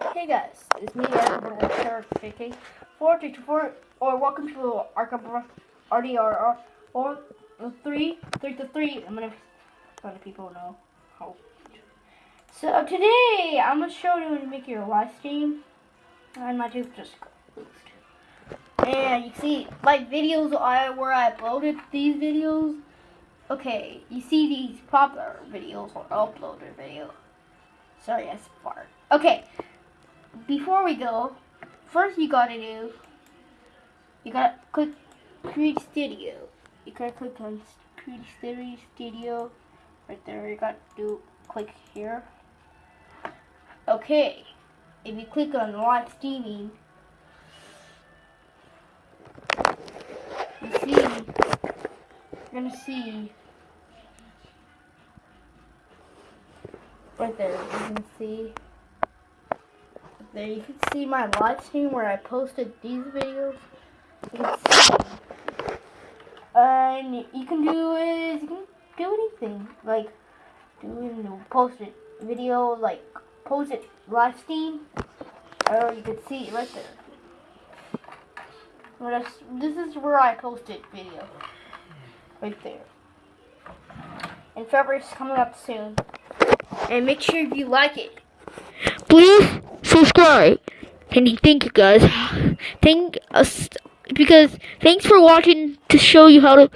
Hey guys, it's me, Eric JK, 424, or welcome to Arkham RDR, or 3, 3 to 3. I'm gonna let people know how. So uh, today, I'm gonna show you how to make your live stream, and my tube just closed. And you see, my videos I, where I uploaded these videos, okay, you see these popular videos or uploaded videos. Sorry, I fart. Okay, before we go, first you gotta do, you gotta click Create Studio. You gotta click on Create Studio, right there. You gotta do click here. Okay, if you click on live streaming, you see, you're gonna see right there. You can see there you can see my live stream where I posted these videos. And you can do is you can do anything like doing post it video like post it live stream, or you can see it right there. This is where I posted video, right there. And February's coming up soon. And make sure you like it. Please subscribe. And thank you guys. Thank us because thanks for watching to show you how to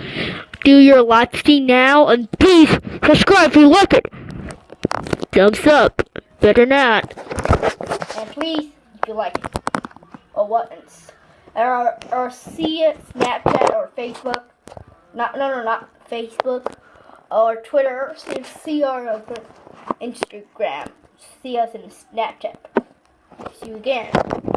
do your live stream now. And please subscribe if you like it. Thumbs up. Better not. And please, if you like it, or what, or, or see it, Snapchat or Facebook. Not no no not Facebook or Twitter. See our Instagram. See us in Snapchat. See you again.